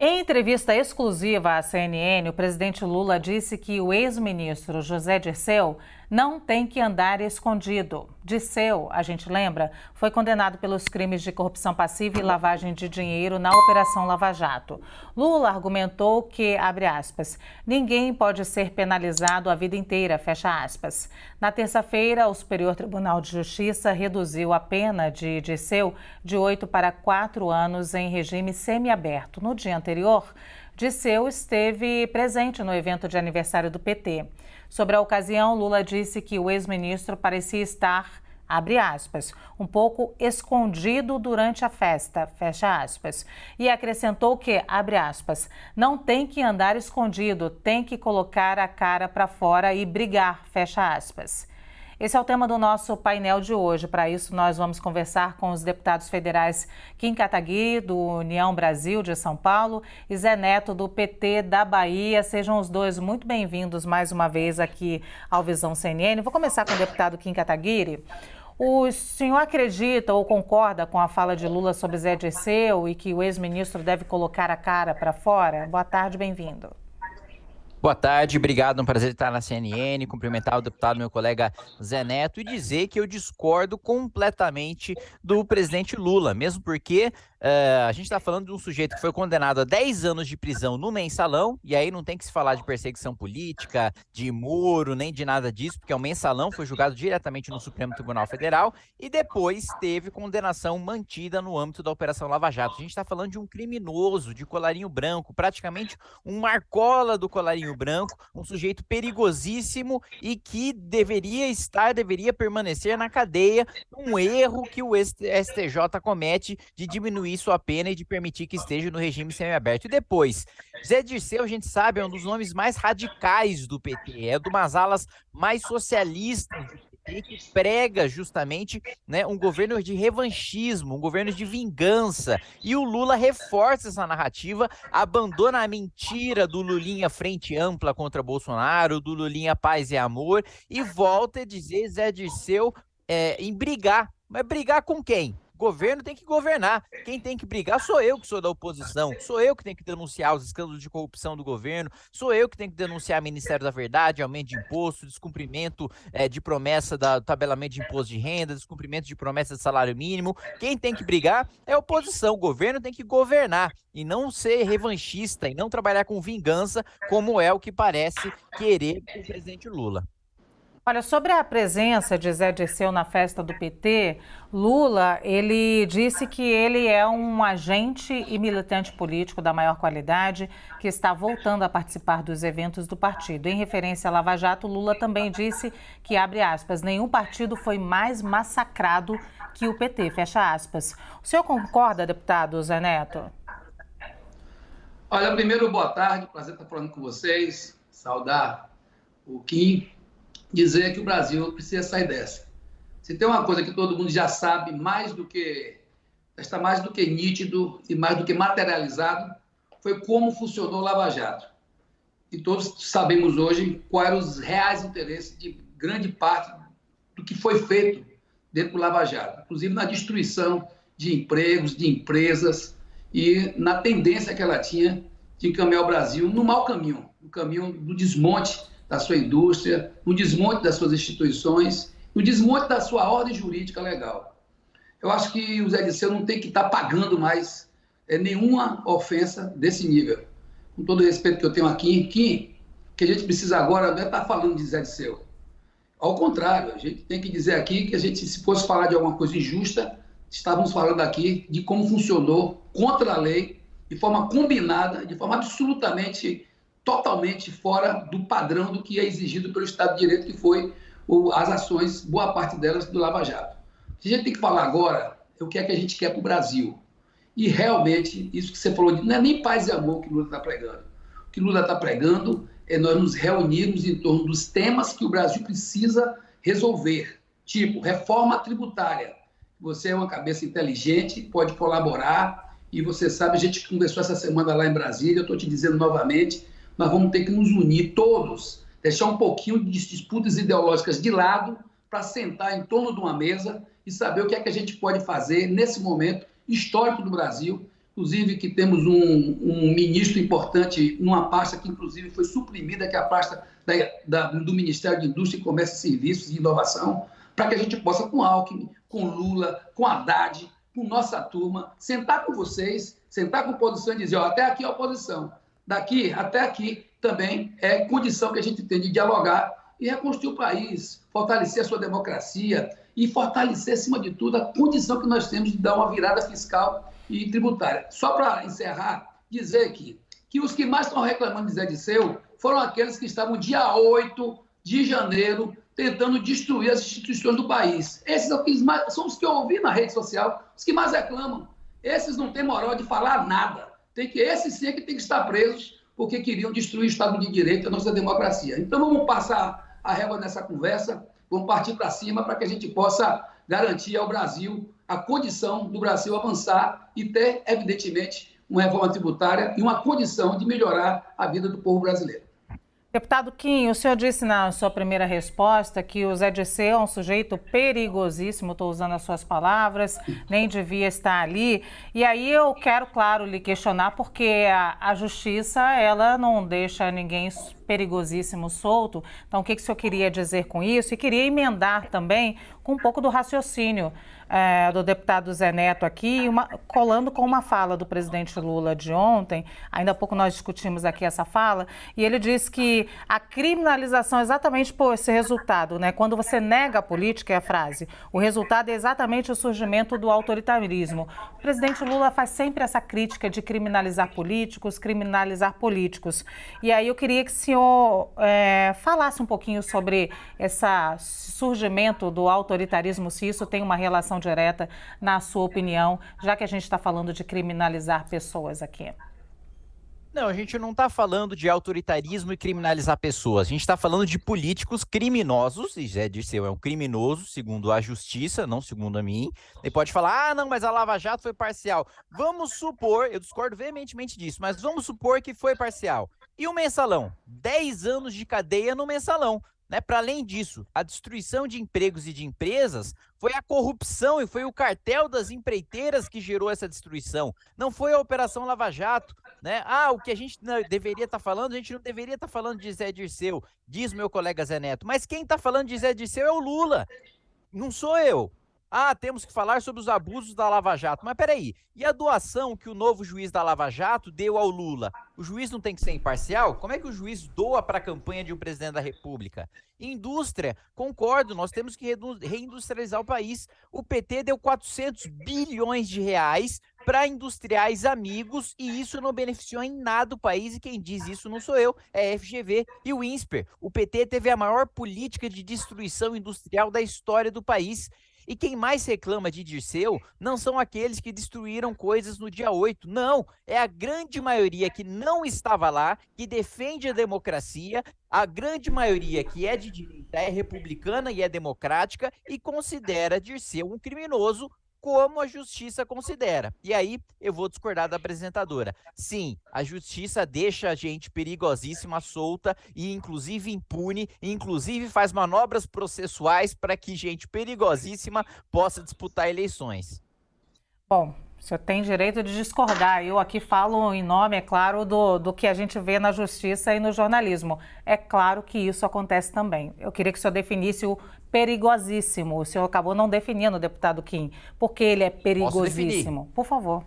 Em entrevista exclusiva à CNN, o presidente Lula disse que o ex-ministro José Dirceu não tem que andar escondido. Disseu, a gente lembra, foi condenado pelos crimes de corrupção passiva e lavagem de dinheiro na Operação Lava Jato. Lula argumentou que, abre aspas, ninguém pode ser penalizado a vida inteira, fecha aspas. Na terça-feira, o Superior Tribunal de Justiça reduziu a pena de Disseu de oito para quatro anos em regime semiaberto. No dia anterior, Disseu esteve presente no evento de aniversário do PT. Sobre a ocasião, Lula disse que o ex-ministro parecia estar, abre aspas, um pouco escondido durante a festa, fecha aspas. E acrescentou que, abre aspas, não tem que andar escondido, tem que colocar a cara para fora e brigar, fecha aspas. Esse é o tema do nosso painel de hoje. Para isso, nós vamos conversar com os deputados federais Kim Kataguiri, do União Brasil de São Paulo, e Zé Neto, do PT da Bahia. Sejam os dois muito bem-vindos mais uma vez aqui ao Visão CNN. Vou começar com o deputado Kim Kataguiri. O senhor acredita ou concorda com a fala de Lula sobre Zé Dirceu e que o ex-ministro deve colocar a cara para fora? Boa tarde, bem-vindo. Boa tarde, obrigado, é um prazer estar na CNN, cumprimentar o deputado, meu colega Zé Neto, e dizer que eu discordo completamente do presidente Lula, mesmo porque Uh, a gente está falando de um sujeito que foi condenado a 10 anos de prisão no mensalão, e aí não tem que se falar de perseguição política, de muro, nem de nada disso, porque é o mensalão foi julgado diretamente no Supremo Tribunal Federal e depois teve condenação mantida no âmbito da Operação Lava Jato. A gente está falando de um criminoso de colarinho branco, praticamente um marcola do colarinho branco, um sujeito perigosíssimo e que deveria estar, deveria permanecer na cadeia, um erro que o STJ comete de diminuir diminuir sua pena e de permitir que esteja no regime semiaberto. E depois, Zé Dirceu, a gente sabe, é um dos nomes mais radicais do PT, é de umas alas mais socialistas do PT, que prega justamente né, um governo de revanchismo, um governo de vingança. E o Lula reforça essa narrativa, abandona a mentira do Lulinha frente ampla contra Bolsonaro, do Lulinha paz e amor, e volta a dizer Zé Dirceu é, em brigar. Mas brigar com quem? Governo tem que governar. Quem tem que brigar sou eu, que sou da oposição. Sou eu que tenho que denunciar os escândalos de corrupção do governo. Sou eu que tenho que denunciar Ministério da Verdade, aumento de imposto, descumprimento é, de promessa do tabelamento de imposto de renda, descumprimento de promessa de salário mínimo. Quem tem que brigar é a oposição. O governo tem que governar e não ser revanchista e não trabalhar com vingança, como é o que parece querer o presidente Lula. Olha, sobre a presença de Zé Dirceu na festa do PT, Lula, ele disse que ele é um agente e militante político da maior qualidade que está voltando a participar dos eventos do partido. Em referência a Lava Jato, Lula também disse que, abre aspas, nenhum partido foi mais massacrado que o PT, fecha aspas. O senhor concorda, deputado Zé Neto? Olha, primeiro, boa tarde, prazer estar falando com vocês, saudar o Kim, dizer que o Brasil precisa sair dessa. Se tem uma coisa que todo mundo já sabe mais do que está mais do que nítido e mais do que materializado, foi como funcionou o Lava Jato. E todos sabemos hoje quais eram os reais interesses de grande parte do que foi feito dentro do Lava Jato, inclusive na destruição de empregos, de empresas e na tendência que ela tinha de encaminhar o Brasil no mau caminho, no caminho do desmonte da sua indústria, no desmonte das suas instituições, no desmonte da sua ordem jurídica legal. Eu acho que o Zé Disseu não tem que estar tá pagando mais é, nenhuma ofensa desse nível. Com todo o respeito que eu tenho aqui, que, que a gente precisa agora não é estar tá falando de Zé Disseu. Ao contrário, a gente tem que dizer aqui que a gente, se fosse falar de alguma coisa injusta, estávamos falando aqui de como funcionou contra a lei, de forma combinada, de forma absolutamente totalmente fora do padrão do que é exigido pelo Estado de Direito, que foi o, as ações, boa parte delas, do Lava Jato. A gente tem que falar agora é o que é que a gente quer para o Brasil. E realmente, isso que você falou, não é nem paz e amor que Lula está pregando. O que Lula está pregando é nós nos reunirmos em torno dos temas que o Brasil precisa resolver, tipo reforma tributária. Você é uma cabeça inteligente, pode colaborar, e você sabe, a gente conversou essa semana lá em Brasília, eu estou te dizendo novamente, nós vamos ter que nos unir todos, deixar um pouquinho de disputas ideológicas de lado para sentar em torno de uma mesa e saber o que é que a gente pode fazer nesse momento histórico do Brasil, inclusive que temos um, um, ministro importante numa pasta que, inclusive, foi suprimida, que é a pasta da, da, do Ministério de Indústria, Comércio e Serviços e Inovação, para que a gente possa, com Alckmin, com Lula, com Haddad, com nossa turma, sentar com vocês, sentar com oposição e dizer, ó, até aqui é oposição, daqui até aqui também é condição que a gente tem de dialogar e reconstruir o país, fortalecer a sua democracia e fortalecer, acima de tudo, a condição que nós temos de dar uma virada fiscal e tributária. Só para encerrar, dizer aqui que os que mais estão reclamando de Zé Disseu foram aqueles que estavam dia 8 de janeiro tentando destruir as instituições do país. Esses são mais, são os que eu ouvi na rede social, os que mais reclamam. Esses não têm moral de falar nada. Tem que, esses sim é que tem que estar presos porque queriam destruir o Estado de Direito e a nossa democracia. Então vamos passar a régua nessa conversa, vamos partir para cima para que a gente possa garantir ao Brasil a condição do Brasil avançar e ter, evidentemente, uma reforma tributária e uma condição de melhorar a vida do povo brasileiro. Deputado Kim, o senhor disse na sua primeira resposta que o Zé Disseu é um sujeito perigosíssimo, estou usando as suas palavras, nem devia estar ali. E aí eu quero, claro, lhe questionar, porque a, a justiça, ela não deixa ninguém perigosíssimo solto. Então, o que, que o senhor queria dizer com isso? E queria emendar também com um pouco do raciocínio é, do deputado Zé Neto aqui, uma, colando com uma fala do presidente Lula de ontem. Ainda há pouco nós discutimos aqui essa fala, e ele disse que a criminalização é exatamente por esse resultado, né? Quando você nega a política, é a frase, o resultado é exatamente o surgimento do autoritarismo. O presidente Lula faz sempre essa crítica de criminalizar políticos, criminalizar políticos. E aí eu queria que o senhor é, falasse um pouquinho sobre esse surgimento do autoritarismo, se isso tem uma relação direta, na sua opinião, já que a gente está falando de criminalizar pessoas aqui? Não, a gente não está falando de autoritarismo e criminalizar pessoas. A gente está falando de políticos criminosos, e Zé Dirceu é um criminoso, segundo a justiça, não segundo a mim. Ele pode falar, ah, não, mas a Lava Jato foi parcial. Vamos supor, eu discordo veementemente disso, mas vamos supor que foi parcial. E o mensalão? 10 anos de cadeia no mensalão. Né? Para além disso, a destruição de empregos e de empresas foi a corrupção e foi o cartel das empreiteiras que gerou essa destruição. Não foi a Operação Lava Jato. Né? Ah, o que a gente deveria estar tá falando, a gente não deveria estar tá falando de Zé Dirceu, diz meu colega Zé Neto. Mas quem está falando de Zé Dirceu é o Lula. Não sou eu. Ah, temos que falar sobre os abusos da Lava Jato. Mas peraí, e a doação que o novo juiz da Lava Jato deu ao Lula? O juiz não tem que ser imparcial? Como é que o juiz doa para a campanha de um presidente da República? Indústria, concordo, nós temos que reindustrializar o país. O PT deu 400 bilhões de reais para industriais amigos e isso não beneficiou em nada o país e quem diz isso não sou eu, é a FGV e o INSPER. O PT teve a maior política de destruição industrial da história do país e quem mais reclama de Dirceu não são aqueles que destruíram coisas no dia 8. Não, é a grande maioria que não estava lá, que defende a democracia, a grande maioria que é de direita, é republicana e é democrática e considera Dirceu um criminoso como a justiça considera. E aí eu vou discordar da apresentadora. Sim, a justiça deixa a gente perigosíssima, solta e inclusive impune, e inclusive faz manobras processuais para que gente perigosíssima possa disputar eleições. Bom, senhor tem direito de discordar. Eu aqui falo em nome, é claro, do, do que a gente vê na justiça e no jornalismo. É claro que isso acontece também. Eu queria que o senhor definisse o perigosíssimo. O senhor acabou não definindo, deputado Kim. Por que ele é perigosíssimo? Por favor.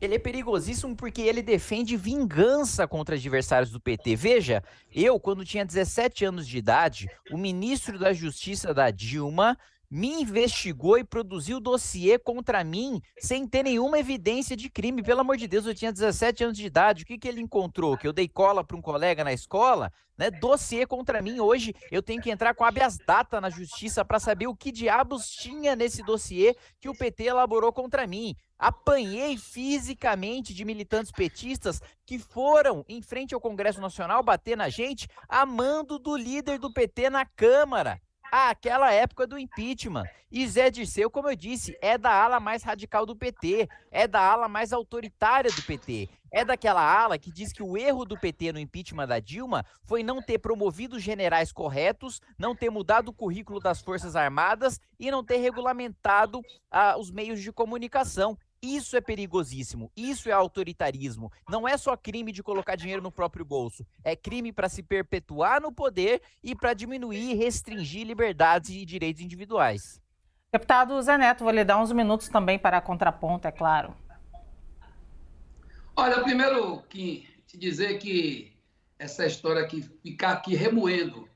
Ele é perigosíssimo porque ele defende vingança contra adversários do PT. Veja, eu, quando tinha 17 anos de idade, o ministro da Justiça da Dilma me investigou e produziu dossiê contra mim sem ter nenhuma evidência de crime. Pelo amor de Deus, eu tinha 17 anos de idade. O que, que ele encontrou? Que eu dei cola para um colega na escola? Né? Dossiê contra mim. Hoje eu tenho que entrar com habeas data na justiça para saber o que diabos tinha nesse dossiê que o PT elaborou contra mim. Apanhei fisicamente de militantes petistas que foram em frente ao Congresso Nacional bater na gente, amando do líder do PT na Câmara àquela época do impeachment. E Zé Dirceu, como eu disse, é da ala mais radical do PT, é da ala mais autoritária do PT. É daquela ala que diz que o erro do PT no impeachment da Dilma foi não ter promovido generais corretos, não ter mudado o currículo das Forças Armadas e não ter regulamentado ah, os meios de comunicação. Isso é perigosíssimo, isso é autoritarismo. Não é só crime de colocar dinheiro no próprio bolso, é crime para se perpetuar no poder e para diminuir e restringir liberdades e direitos individuais. Deputado Zé Neto, vou lhe dar uns minutos também para contraponto, é claro. Olha, primeiro, que te dizer que essa história aqui, ficar aqui remoendo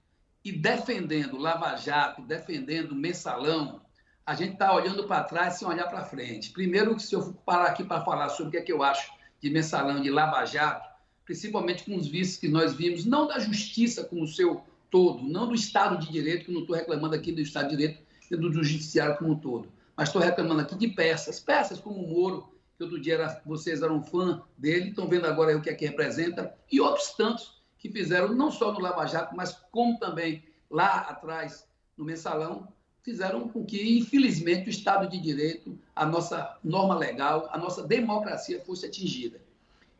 e defendendo Lava Jato, defendendo Mensalão, a gente está olhando para trás sem olhar para frente. Primeiro, se eu parar aqui para falar sobre o que, é que eu acho de mensalão, de Lava Jato, principalmente com os vícios que nós vimos, não da justiça como o seu todo, não do Estado de Direito, que não estou reclamando aqui do Estado de Direito e do Judiciário como um todo, mas estou reclamando aqui de peças, peças como o Moro, que outro dia era, vocês eram fã dele, estão vendo agora o que é que representa, e outros tantos que fizeram, não só no Lava Jato, mas como também lá atrás no Mensalão, fizeram com que, infelizmente, o Estado de Direito, a nossa norma legal, a nossa democracia fosse atingida.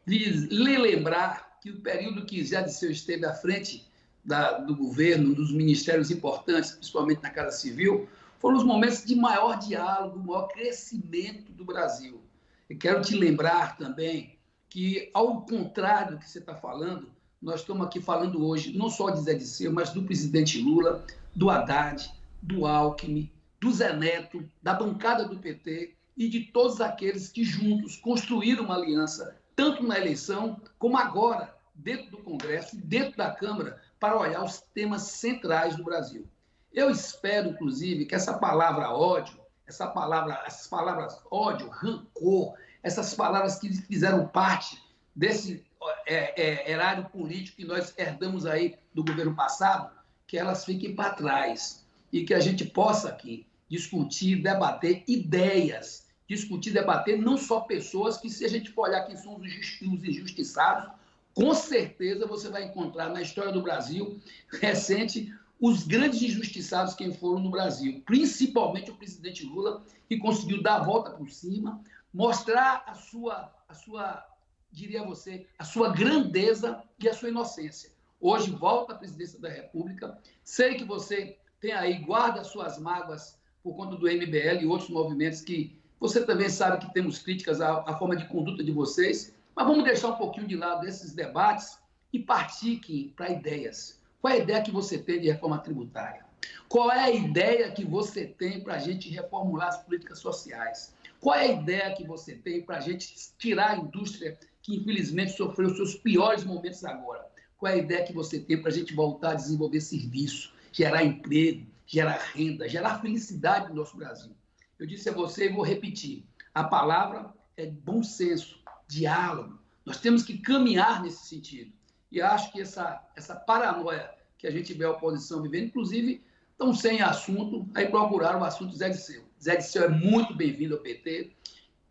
Lhe lembrar que o período que Zé Disseu esteve à frente da, do governo, dos ministérios importantes, principalmente na Casa Civil, foram os momentos de maior diálogo, maior crescimento do Brasil. E quero te lembrar também que, ao contrário do que você está falando, nós estamos aqui falando hoje não só de Zé Disseu, mas do presidente Lula, do Haddad, do Alckmin, do Zé Neto, da bancada do PT e de todos aqueles que juntos construíram uma aliança, tanto na eleição como agora, dentro do Congresso e dentro da Câmara, para olhar os temas centrais do Brasil. Eu espero, inclusive, que essa palavra ódio, essa palavra, essas palavras ódio, rancor, essas palavras que fizeram parte desse é, é, erário político que nós herdamos aí do governo passado, que elas fiquem para trás e que a gente possa aqui discutir, debater ideias, discutir, debater não só pessoas que, se a gente for olhar quem são os injustiçados, com certeza você vai encontrar na história do Brasil recente os grandes injustiçados que foram no Brasil, principalmente o presidente Lula, que conseguiu dar a volta por cima, mostrar a sua, a sua, diria você, a sua grandeza e a sua inocência. Hoje volta à presidência da República. Sei que você tem aí, guarda suas mágoas por conta do MBL e outros movimentos que você também sabe que temos críticas à, à forma de conduta de vocês, mas vamos deixar um pouquinho de lado esses debates e partir para ideias. Qual é a ideia que você tem de reforma tributária? Qual é a ideia que você tem para a gente reformular as políticas sociais? Qual é a ideia que você tem para a gente tirar a indústria que infelizmente sofreu os seus piores momentos agora? Qual é a ideia que você tem para a gente voltar a desenvolver serviço? Gerar emprego, gerar renda, gerar felicidade no nosso Brasil. Eu disse a você e vou repetir: a palavra é bom senso, diálogo. Nós temos que caminhar nesse sentido. E acho que essa, essa paranoia que a gente vê a oposição vivendo, inclusive, estão sem assunto, aí procuraram o assunto Zé Disseu. Zé Disseu é muito bem-vindo ao PT.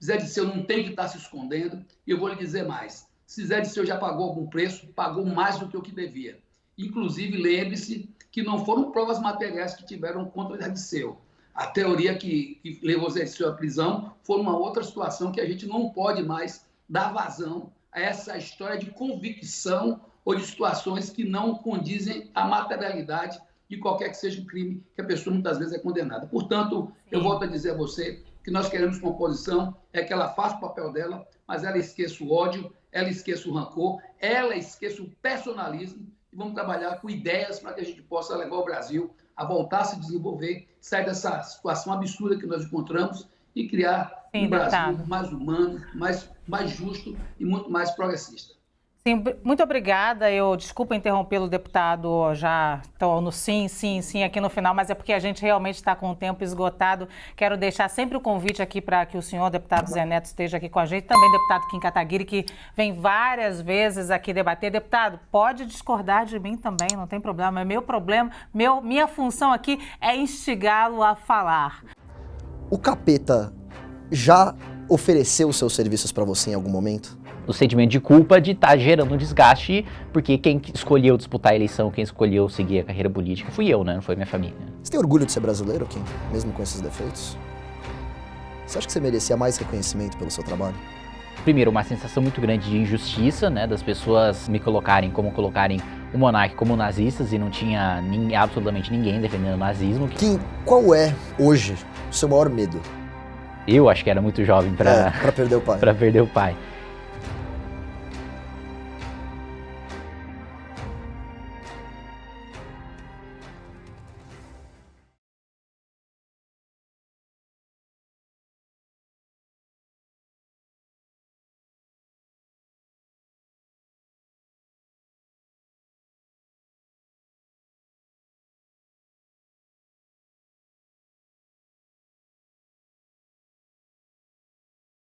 Zé Disseu não tem que estar se escondendo. E eu vou lhe dizer mais: se Zé Disseu já pagou algum preço, pagou mais do que o que devia. Inclusive, lembre-se que não foram provas materiais que tiveram contra o Zé A teoria que, que levou Zé Disseu à prisão foi uma outra situação que a gente não pode mais dar vazão a essa história de convicção ou de situações que não condizem à materialidade de qualquer que seja o crime que a pessoa muitas vezes é condenada. Portanto, Sim. eu volto a dizer a você que nós queremos composição, é que ela faça o papel dela, mas ela esqueça o ódio, ela esqueça o rancor, ela esqueça o personalismo e vamos trabalhar com ideias para que a gente possa levar o Brasil a voltar a se desenvolver, sair dessa situação absurda que nós encontramos e criar Sim, um Brasil mais humano, mais, mais justo e muito mais progressista. Sim, muito obrigada. Eu desculpa interrompê-lo, deputado. Já estou no sim, sim, sim aqui no final, mas é porque a gente realmente está com o tempo esgotado. Quero deixar sempre o convite aqui para que o senhor, deputado Zé Neto, esteja aqui com a gente. Também deputado Kim Kataguiri, que vem várias vezes aqui debater. Deputado, pode discordar de mim também, não tem problema. É meu problema, meu, minha função aqui é instigá-lo a falar. O capeta já ofereceu seus serviços para você em algum momento? O sentimento de culpa de estar tá gerando um desgaste, porque quem escolheu disputar a eleição, quem escolheu seguir a carreira política fui eu, né? Não foi minha família. Você tem orgulho de ser brasileiro, Kim? Mesmo com esses defeitos? Você acha que você merecia mais reconhecimento pelo seu trabalho? Primeiro, uma sensação muito grande de injustiça, né? Das pessoas me colocarem como colocarem o monarca como nazistas e não tinha nem, absolutamente ninguém defendendo o nazismo. Kim, qual é, hoje, o seu maior medo? eu acho que era muito jovem para é, perder o pai. para perder o pai.